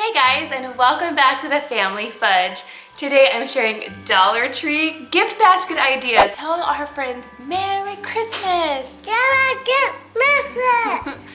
Hey guys and welcome back to the Family Fudge. Today I'm sharing Dollar Tree gift basket ideas. Tell our friends Merry Christmas! Merry Christmas!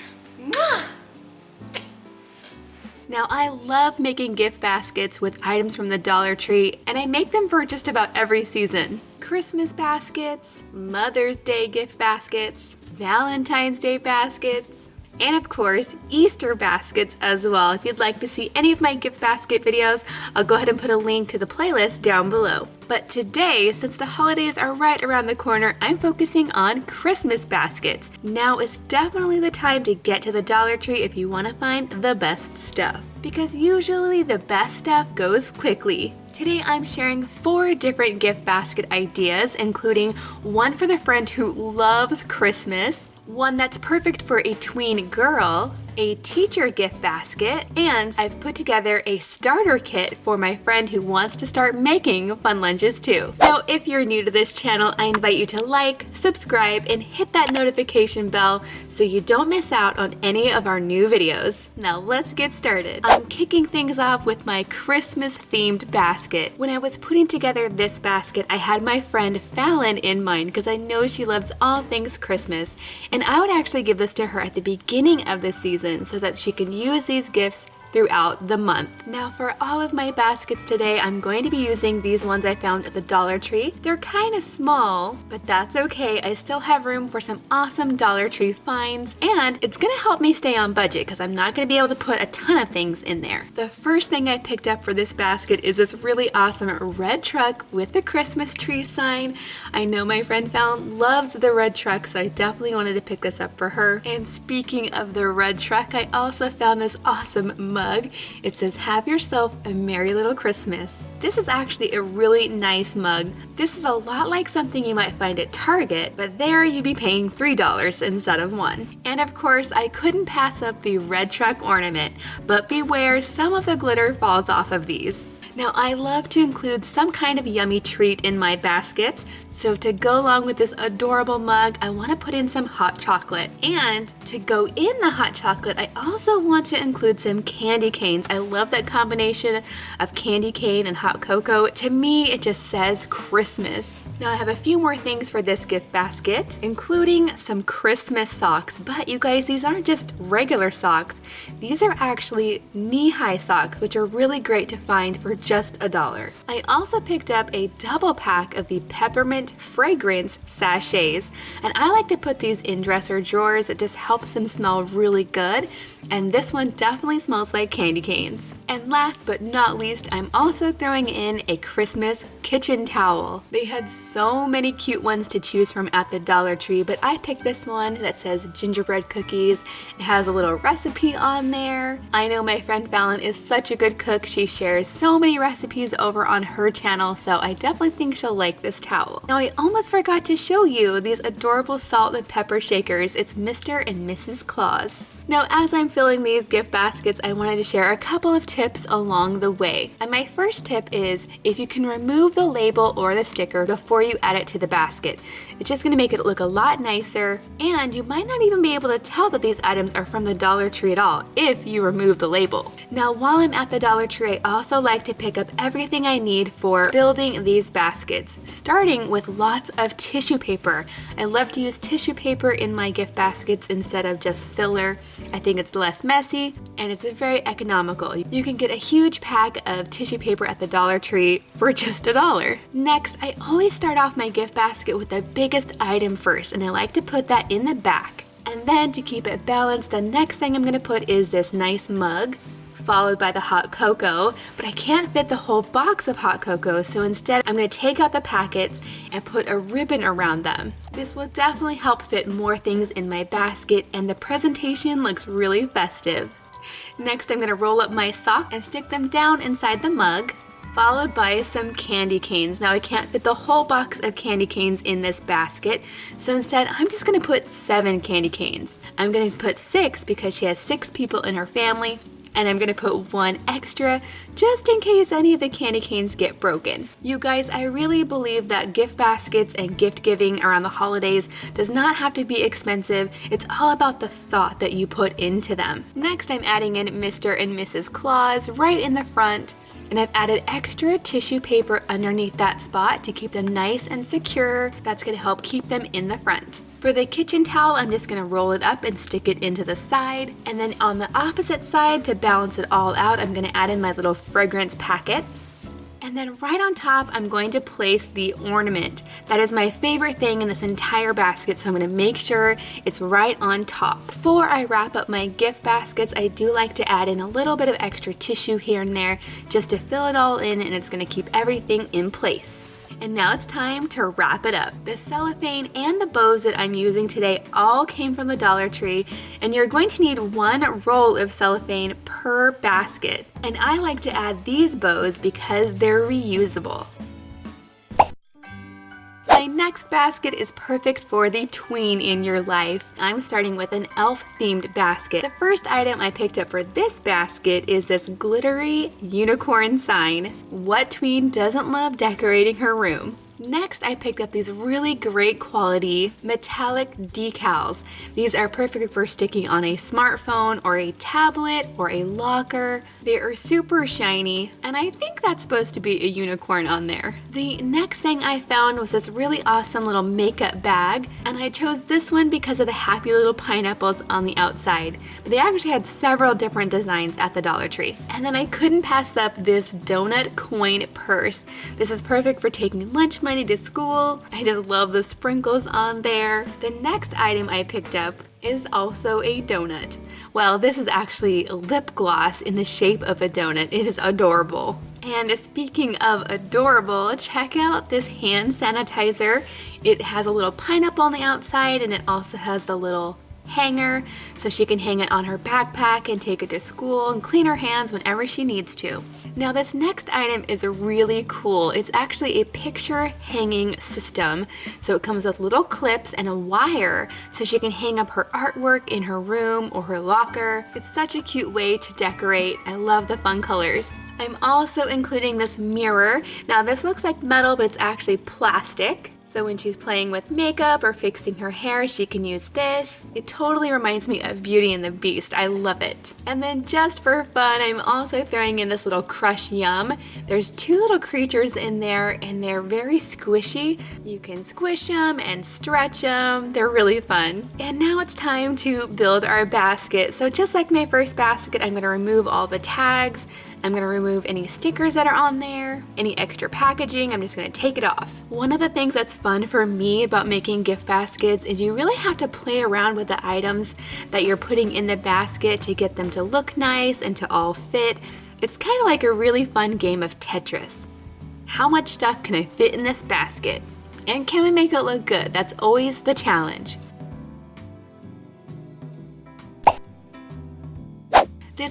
Now I love making gift baskets with items from the Dollar Tree and I make them for just about every season. Christmas baskets, Mother's Day gift baskets, Valentine's Day baskets, and of course Easter baskets as well. If you'd like to see any of my gift basket videos, I'll go ahead and put a link to the playlist down below. But today, since the holidays are right around the corner, I'm focusing on Christmas baskets. Now is definitely the time to get to the Dollar Tree if you want to find the best stuff. Because usually the best stuff goes quickly. Today I'm sharing four different gift basket ideas, including one for the friend who loves Christmas, one that's perfect for a tween girl, a teacher gift basket, and I've put together a starter kit for my friend who wants to start making fun lunches too. So if you're new to this channel, I invite you to like, subscribe, and hit that notification bell so you don't miss out on any of our new videos. Now let's get started. I'm kicking things off with my Christmas themed basket. When I was putting together this basket, I had my friend Fallon in mind because I know she loves all things Christmas, and I would actually give this to her at the beginning of the season season so that she can use these gifts throughout the month. Now for all of my baskets today, I'm going to be using these ones I found at the Dollar Tree. They're kind of small, but that's okay. I still have room for some awesome Dollar Tree finds, and it's gonna help me stay on budget because I'm not gonna be able to put a ton of things in there. The first thing I picked up for this basket is this really awesome red truck with the Christmas tree sign. I know my friend Fallon loves the red truck, so I definitely wanted to pick this up for her. And speaking of the red truck, I also found this awesome mug mug. It says, have yourself a merry little Christmas. This is actually a really nice mug. This is a lot like something you might find at Target, but there you'd be paying $3 instead of one. And of course, I couldn't pass up the red truck ornament, but beware, some of the glitter falls off of these. Now I love to include some kind of yummy treat in my baskets, so to go along with this adorable mug, I want to put in some hot chocolate. And to go in the hot chocolate, I also want to include some candy canes. I love that combination of candy cane and hot cocoa. To me, it just says Christmas. Now I have a few more things for this gift basket, including some Christmas socks. But you guys, these aren't just regular socks. These are actually knee-high socks, which are really great to find for just a dollar. I also picked up a double pack of the peppermint fragrance sachets and I like to put these in dresser drawers. It just helps them smell really good and this one definitely smells like candy canes. And last but not least, I'm also throwing in a Christmas kitchen towel. They had so many cute ones to choose from at the Dollar Tree, but I picked this one that says gingerbread cookies. It has a little recipe on there. I know my friend Fallon is such a good cook. She shares so many recipes over on her channel, so I definitely think she'll like this towel. Now I almost forgot to show you these adorable salt and pepper shakers. It's Mr. and Mrs. Claus. Now as I'm filling these gift baskets, I wanted to share a couple of tips along the way. And my first tip is if you can remove the label or the sticker before you add it to the basket. It's just gonna make it look a lot nicer and you might not even be able to tell that these items are from the Dollar Tree at all if you remove the label. Now while I'm at the Dollar Tree, I also like to pick up everything I need for building these baskets, starting with lots of tissue paper. I love to use tissue paper in my gift baskets instead of just filler. I think it's less messy and it's very economical. You can get a huge pack of tissue paper at the Dollar Tree for just a dollar. Next, I always start off my gift basket with the biggest item first and I like to put that in the back. And then to keep it balanced, the next thing I'm gonna put is this nice mug followed by the hot cocoa, but I can't fit the whole box of hot cocoa, so instead I'm going to take out the packets and put a ribbon around them. This will definitely help fit more things in my basket and the presentation looks really festive. Next I'm going to roll up my sock and stick them down inside the mug followed by some candy canes. Now I can't fit the whole box of candy canes in this basket, so instead I'm just gonna put seven candy canes. I'm gonna put six because she has six people in her family, and I'm gonna put one extra just in case any of the candy canes get broken. You guys, I really believe that gift baskets and gift giving around the holidays does not have to be expensive. It's all about the thought that you put into them. Next, I'm adding in Mr. and Mrs. Claus right in the front and I've added extra tissue paper underneath that spot to keep them nice and secure. That's gonna help keep them in the front. For the kitchen towel, I'm just gonna roll it up and stick it into the side. And then on the opposite side, to balance it all out, I'm gonna add in my little fragrance packets. And then right on top, I'm going to place the ornament. That is my favorite thing in this entire basket, so I'm gonna make sure it's right on top. Before I wrap up my gift baskets, I do like to add in a little bit of extra tissue here and there just to fill it all in and it's gonna keep everything in place. And now it's time to wrap it up. The cellophane and the bows that I'm using today all came from the Dollar Tree and you're going to need one roll of cellophane per basket. And I like to add these bows because they're reusable. Next basket is perfect for the tween in your life. I'm starting with an elf themed basket. The first item I picked up for this basket is this glittery unicorn sign. What tween doesn't love decorating her room? Next, I picked up these really great quality metallic decals. These are perfect for sticking on a smartphone or a tablet or a locker. They are super shiny, and I think that's supposed to be a unicorn on there. The next thing I found was this really awesome little makeup bag, and I chose this one because of the happy little pineapples on the outside. But they actually had several different designs at the Dollar Tree. And then I couldn't pass up this donut coin purse. This is perfect for taking lunch money to school. I just love the sprinkles on there. The next item I picked up is also a donut. Well, this is actually lip gloss in the shape of a donut. It is adorable. And speaking of adorable, check out this hand sanitizer. It has a little pineapple on the outside and it also has the little hanger so she can hang it on her backpack and take it to school and clean her hands whenever she needs to. Now this next item is really cool. It's actually a picture hanging system. So it comes with little clips and a wire so she can hang up her artwork in her room or her locker. It's such a cute way to decorate. I love the fun colors. I'm also including this mirror. Now this looks like metal, but it's actually plastic. So when she's playing with makeup or fixing her hair, she can use this. It totally reminds me of Beauty and the Beast. I love it. And then just for fun, I'm also throwing in this little Crush Yum. There's two little creatures in there and they're very squishy. You can squish them and stretch them. They're really fun. And now it's time to build our basket. So just like my first basket, I'm gonna remove all the tags. I'm gonna remove any stickers that are on there, any extra packaging, I'm just gonna take it off. One of the things that's fun for me about making gift baskets is you really have to play around with the items that you're putting in the basket to get them to look nice and to all fit. It's kind of like a really fun game of Tetris. How much stuff can I fit in this basket? And can I make it look good? That's always the challenge.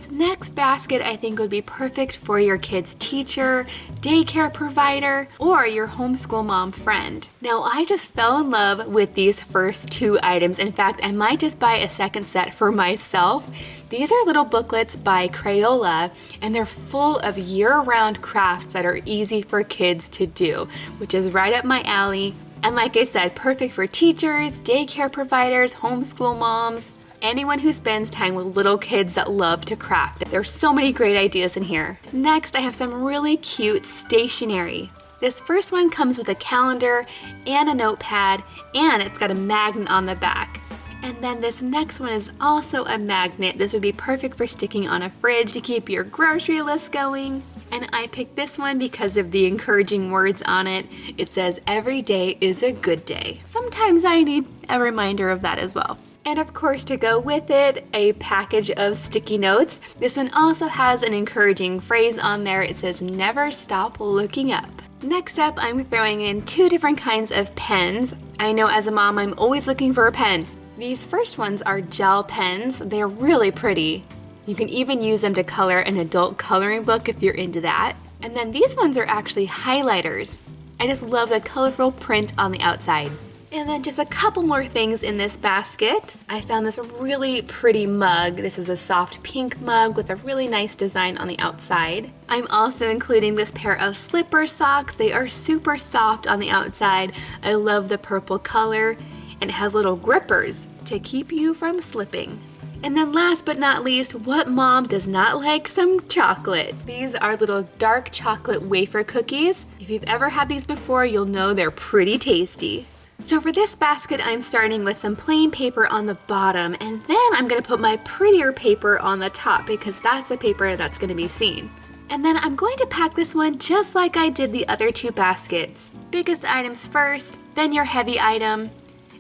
This next basket I think would be perfect for your kid's teacher, daycare provider, or your homeschool mom friend. Now I just fell in love with these first two items. In fact, I might just buy a second set for myself. These are little booklets by Crayola and they're full of year-round crafts that are easy for kids to do, which is right up my alley. And like I said, perfect for teachers, daycare providers, homeschool moms, anyone who spends time with little kids that love to craft. There's so many great ideas in here. Next, I have some really cute stationery. This first one comes with a calendar and a notepad, and it's got a magnet on the back. And then this next one is also a magnet. This would be perfect for sticking on a fridge to keep your grocery list going. And I picked this one because of the encouraging words on it. It says, every day is a good day. Sometimes I need a reminder of that as well. And of course to go with it, a package of sticky notes. This one also has an encouraging phrase on there. It says, never stop looking up. Next up, I'm throwing in two different kinds of pens. I know as a mom, I'm always looking for a pen. These first ones are gel pens. They're really pretty. You can even use them to color an adult coloring book if you're into that. And then these ones are actually highlighters. I just love the colorful print on the outside. And then just a couple more things in this basket. I found this really pretty mug. This is a soft pink mug with a really nice design on the outside. I'm also including this pair of slipper socks. They are super soft on the outside. I love the purple color and it has little grippers to keep you from slipping. And then last but not least, what mom does not like some chocolate? These are little dark chocolate wafer cookies. If you've ever had these before, you'll know they're pretty tasty. So for this basket, I'm starting with some plain paper on the bottom, and then I'm gonna put my prettier paper on the top because that's the paper that's gonna be seen. And then I'm going to pack this one just like I did the other two baskets. Biggest items first, then your heavy item,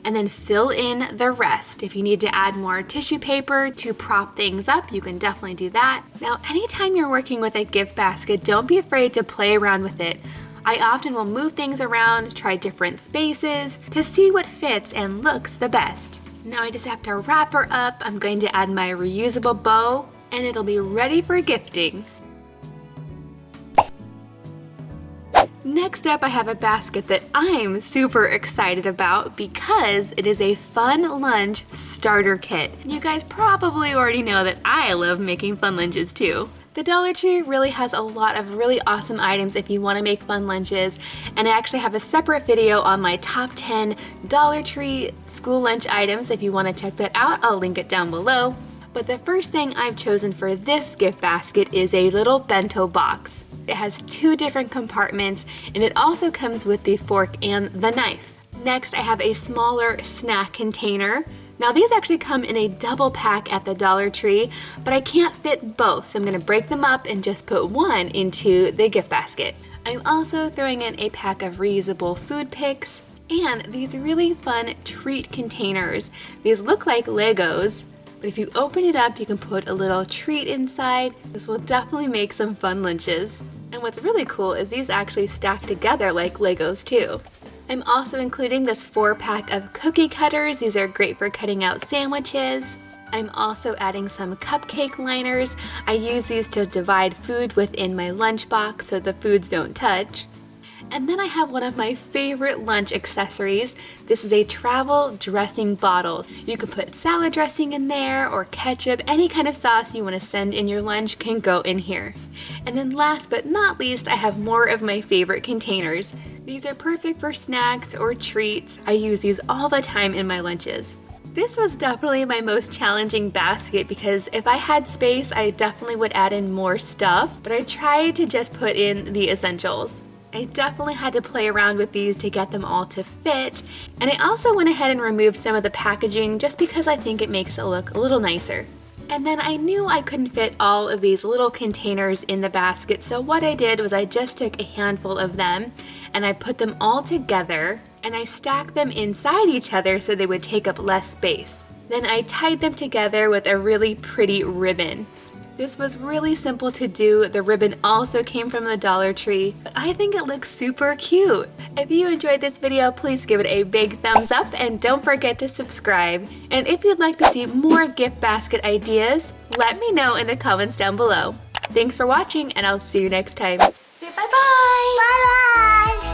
and then fill in the rest. If you need to add more tissue paper to prop things up, you can definitely do that. Now, anytime you're working with a gift basket, don't be afraid to play around with it. I often will move things around, try different spaces to see what fits and looks the best. Now I just have to wrap her up. I'm going to add my reusable bow and it'll be ready for gifting. Next up, I have a basket that I'm super excited about because it is a Fun Lunch starter kit. You guys probably already know that I love making fun lunches too. The Dollar Tree really has a lot of really awesome items if you want to make fun lunches and I actually have a separate video on my top 10 Dollar Tree school lunch items if you want to check that out. I'll link it down below. But the first thing I've chosen for this gift basket is a little bento box. It has two different compartments and it also comes with the fork and the knife. Next, I have a smaller snack container. Now these actually come in a double pack at the Dollar Tree, but I can't fit both, so I'm gonna break them up and just put one into the gift basket. I'm also throwing in a pack of reusable food picks and these really fun treat containers. These look like Legos, but if you open it up, you can put a little treat inside. This will definitely make some fun lunches. And what's really cool is these actually stack together like Legos too. I'm also including this four pack of cookie cutters. These are great for cutting out sandwiches. I'm also adding some cupcake liners. I use these to divide food within my lunchbox so the foods don't touch. And then I have one of my favorite lunch accessories. This is a travel dressing bottle. You can put salad dressing in there or ketchup, any kind of sauce you want to send in your lunch can go in here. And then last but not least, I have more of my favorite containers. These are perfect for snacks or treats. I use these all the time in my lunches. This was definitely my most challenging basket because if I had space, I definitely would add in more stuff, but I tried to just put in the essentials. I definitely had to play around with these to get them all to fit. And I also went ahead and removed some of the packaging just because I think it makes it look a little nicer. And then I knew I couldn't fit all of these little containers in the basket, so what I did was I just took a handful of them and I put them all together and I stacked them inside each other so they would take up less space. Then I tied them together with a really pretty ribbon. This was really simple to do. The ribbon also came from the Dollar Tree, but I think it looks super cute. If you enjoyed this video, please give it a big thumbs up and don't forget to subscribe. And if you'd like to see more gift basket ideas, let me know in the comments down below. Thanks for watching and I'll see you next time. 拜拜。拜拜。